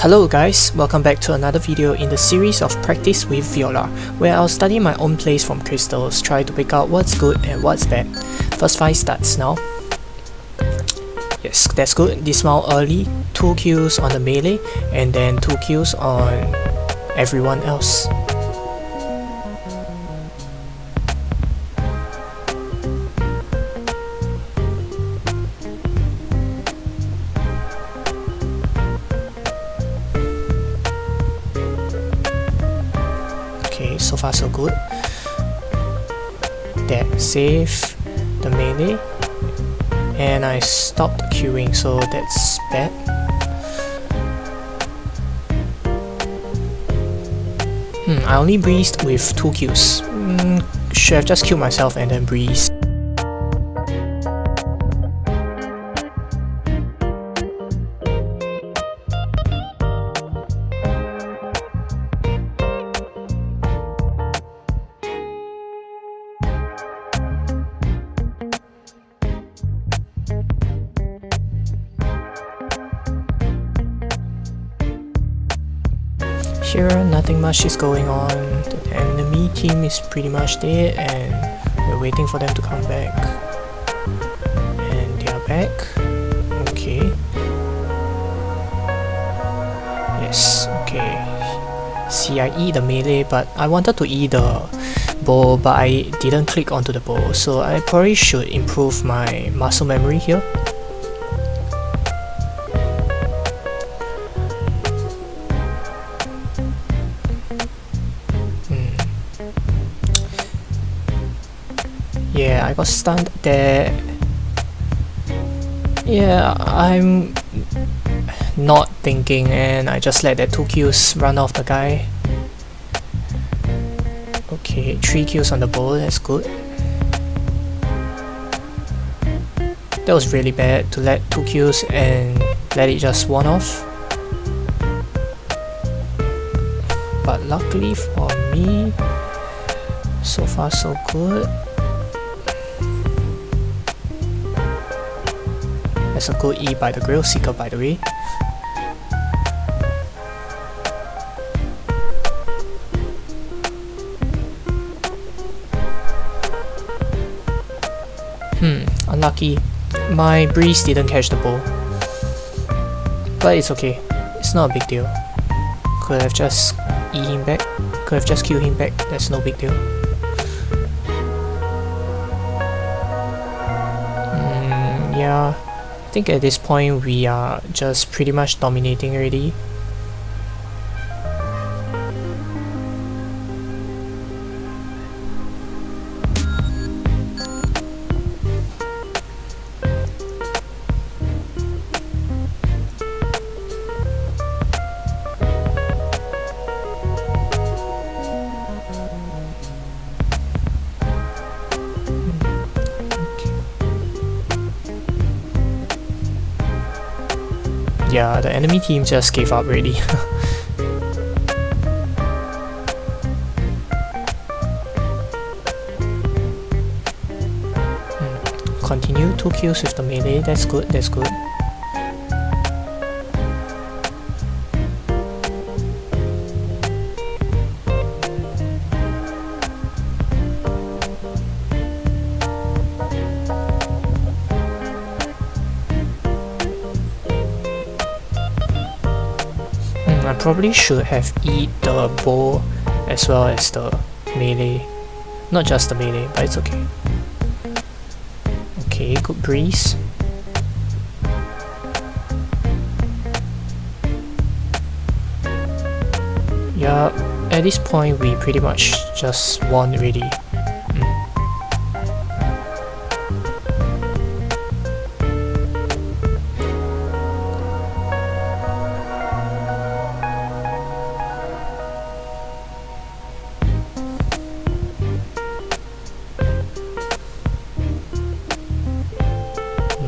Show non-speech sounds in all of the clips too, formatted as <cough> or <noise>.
Hello guys, welcome back to another video in the series of Practice with Viola, where I'll study my own plays from crystals, try to pick out what's good and what's bad. First fight starts now. Yes, that's good. Dismount early, 2 kills on the melee, and then 2 kills on everyone else. So far so good. That save the melee and I stopped queuing so that's bad. Hmm, I only breezed with 2 kills. Mm, should have just killed myself and then breezed. Nothing much is going on. The enemy team is pretty much dead and we're waiting for them to come back. And they are back. Okay. Yes, okay. See, I E the melee, but I wanted to E the bow, but I didn't click onto the bow, so I probably should improve my muscle memory here. Yeah, I got stunned there. Yeah, I'm not thinking and I just let that 2 kills run off the guy. Okay, 3 kills on the bow, that's good. That was really bad to let 2 kills and let it just one off. But luckily for me, so far so good. That's a good E by the Grail Seeker by the way. Hmm, unlucky. My breeze didn't catch the ball. But it's okay. It's not a big deal. Could have just E him back. Could have just killed him back. That's no big deal. Hmm, yeah. I think at this point we are just pretty much dominating already. Yeah, the enemy team just gave up already. <laughs> Hmm. Continue 2 kills with the melee, that's good, that's good. Probably should have eat the bow as well as the melee. Not just the melee, but it's okay. Okay, good breeze. Yeah, at this point we pretty much just won already.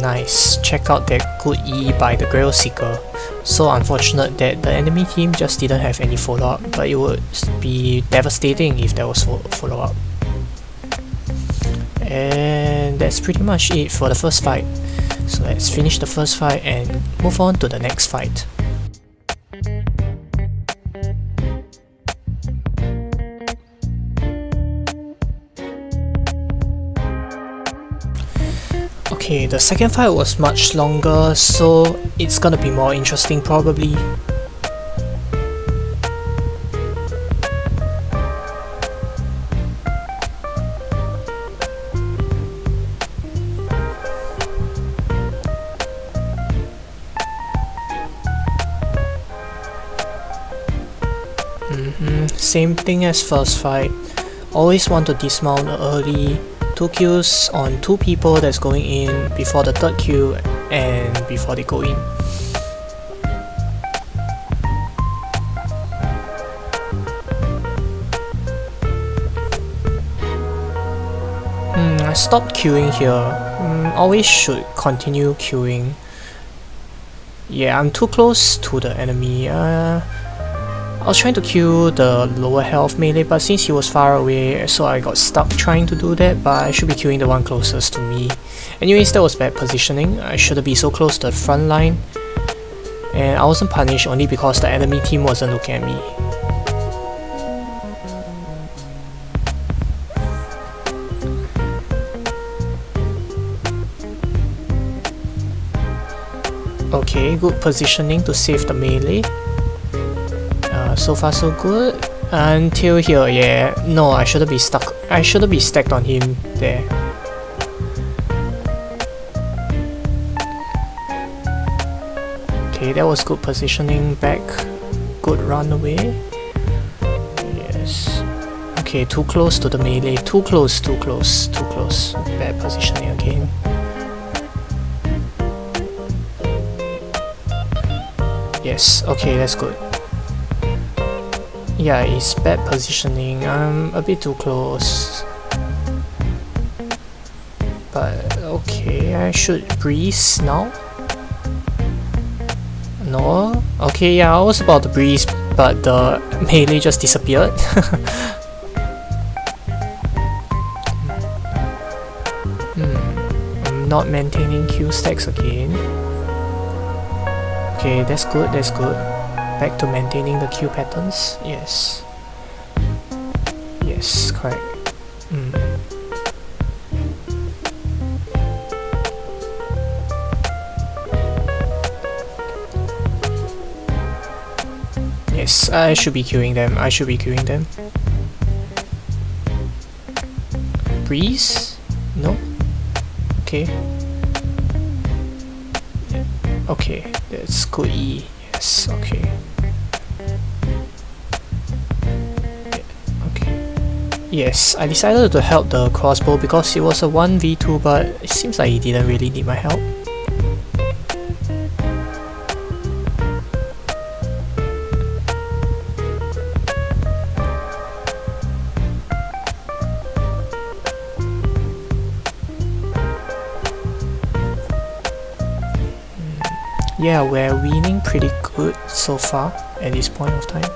Nice, check out that good E by the Grail Seeker. So unfortunate that the enemy team just didn't have any follow-up, but it would be devastating if there was follow-up. And that's pretty much it for the first fight. So let's finish the first fight and move on to the next fight. Okay, the second fight was much longer, so it's gonna be more interesting probably. Mm -hmm. Same thing as first fight. Always want to dismount early. Two queues on two people that's going in before the third queue and before they go in. Hmm, I stopped queuing here. Mm, always should continue queuing. Yeah, I'm too close to the enemy. Uh, I was trying to kill the lower health melee but since he was far away so I got stuck trying to do that but I should be killing the one closest to me. Anyways that was bad positioning, I shouldn't be so close to the front line and I wasn't punished only because the enemy team wasn't looking at me. Okay, good positioning to save the melee Uh, so far so good. Until here, yeah. No, I shouldn't be stuck. I shouldn't be stacked on him there. Okay, that was good positioning back. Good run away. Yes. Okay, too close to the melee. Too close, too close, too close. Bad positioning again. Yes, okay, that's good. Yeah, it's bad positioning. I'm a bit too close. But okay, I should breeze now. No? Okay, yeah, I was about to breeze, but the <laughs> melee just disappeared. <laughs> hmm. I'm not maintaining Q stacks again. Okay, that's good, that's good back to maintaining the Q patterns. Yes. Yes, correct. Mm. Yes, I should be queuing them. I should be queuing them. Breeze? No? Okay. Okay, that's good E. Yes, okay. Yes, I decided to help the crossbow because it was a 1v2 but it seems like he didn't really need my help. Yeah, we're winning pretty good so far at this point of time.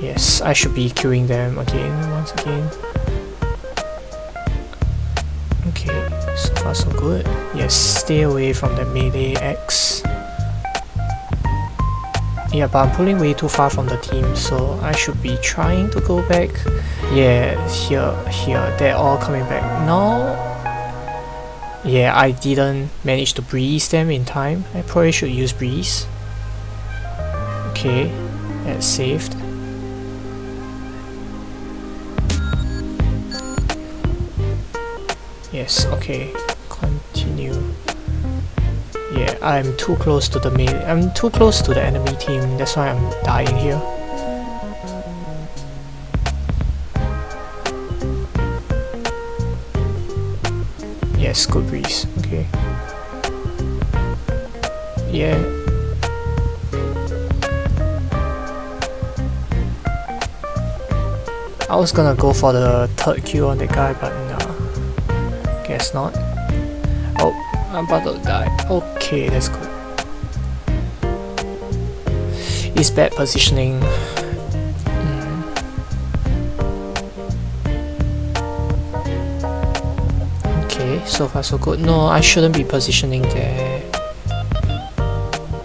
Yes, I should be queuing them again, once again. Okay, so far so good. Yes, stay away from the melee X. Yeah, but I'm pulling way too far from the team, so I should be trying to go back. Yeah, here, here, they're all coming back. Now, yeah, I didn't manage to breeze them in time. I probably should use breeze. Okay, that's saved. Yes, okay. Continue. Yeah, I'm too close to the main I'm too close to the enemy team, that's why I'm dying here. Yes, good breeze. Okay. Yeah. I was gonna go for the third kill on the guy, but Guess not. Oh, I'm about to die. Okay, that's good. It's bad positioning. so far so good. No, I shouldn't be positioning there.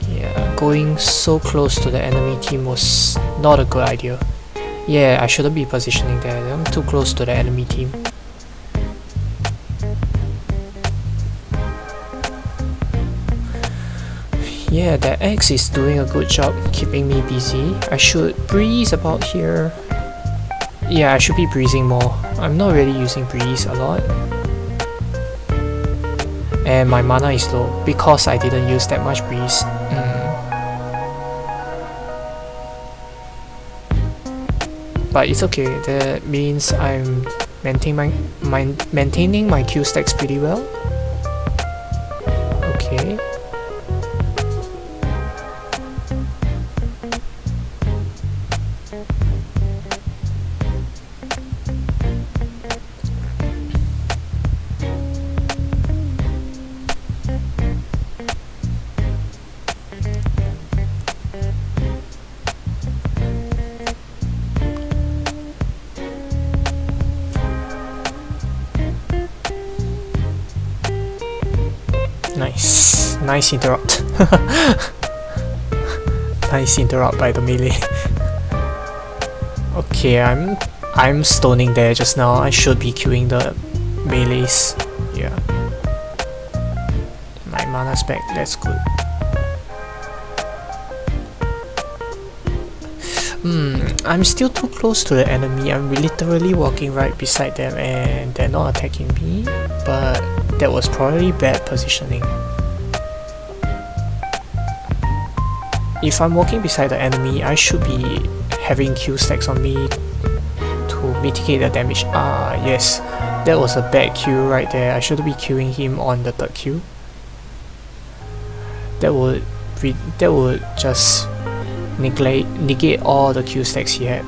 Yeah, going so close to the enemy team was not a good idea. Yeah, I shouldn't be positioning there. I'm too close to the enemy team. Yeah, that X is doing a good job keeping me busy. I should breeze about here. Yeah, I should be breezing more. I'm not really using breeze a lot. And my mana is low because I didn't use that much breeze. Mm. But it's okay, that means I'm maintaining my, my, maintaining my Q stacks pretty well. Okay. Nice. Nice interrupt. <laughs> nice interrupt by the melee. okay, I'm I'm stoning there just now. I should be queuing the melees. Yeah. My mana's back, that's good. Hmm, I'm still too close to the enemy. I'm literally walking right beside them and they're not attacking me. But that was probably bad positioning. If I'm walking beside the enemy, I should be having Q stacks on me to mitigate the damage. Ah, yes, that was a bad Q right there. I should be queuing him on the third Q. That would that would just negate negate all the Q stacks he had.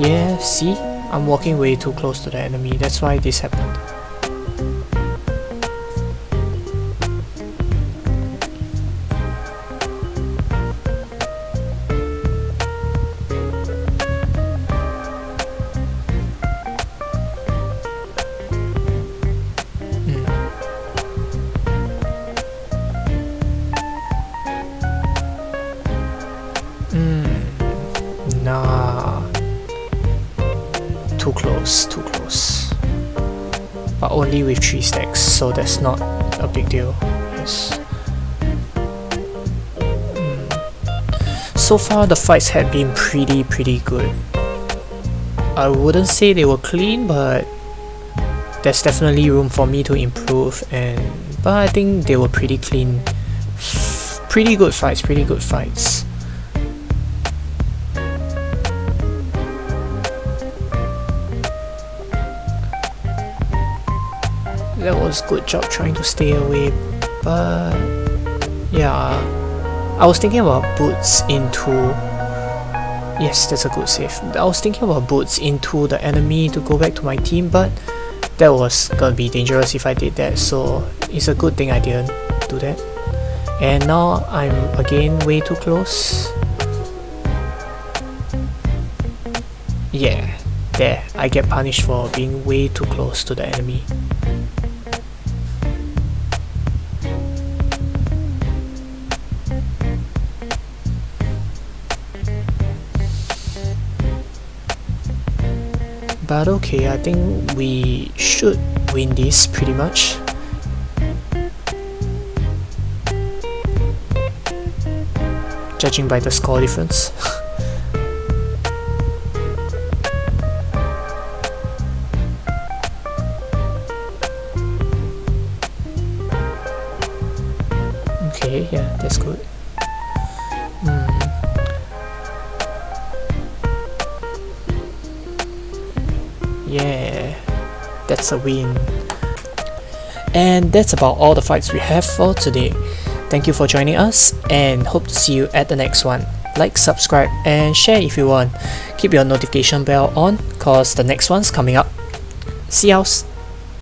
Yeah, see? I'm walking way too close to the enemy, that's why this happened. So that's not a big deal. Yes. Mm. So far the fights have been pretty pretty good. I wouldn't say they were clean, but there's definitely room for me to improve and but I think they were pretty clean. Pretty good fights, pretty good fights. Was good job trying to stay away but yeah. I was thinking about boots into yes that's a good save. I was thinking about boots into the enemy to go back to my team but that was gonna be dangerous if I did that so it's a good thing I didn't do that. And now I'm again way too close. Yeah there. I get punished for being way too close to the enemy But okay, I think we should win this pretty much. Judging by the score difference. <laughs> okay, yeah, that's good. That's a win. And that's about all the fights we have for today. Thank you for joining us and hope to see you at the next one. Like, subscribe and share if you want. Keep your notification bell on cause the next one's coming up. See you.